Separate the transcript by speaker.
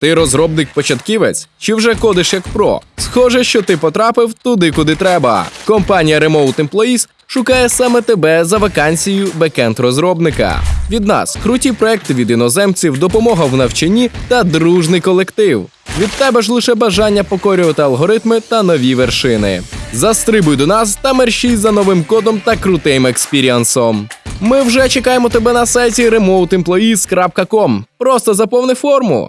Speaker 1: Ти розробник-початківець чи вже кодиш як про? Схоже, що ти потрапив туди, куди треба. Компанія Remote Employees шукає саме тебе за вакансією бекенд-розробника. Від нас круті проекти від іноземців, допомога в навчанні та дружний колектив. Від тебе ж лише бажання покорювати алгоритми та нові вершини. Застрибуй до нас та мерщій за новим кодом та крутим експіріансом. Ми вже чекаємо тебе на сайті remoteemployees.com. Просто заповни форму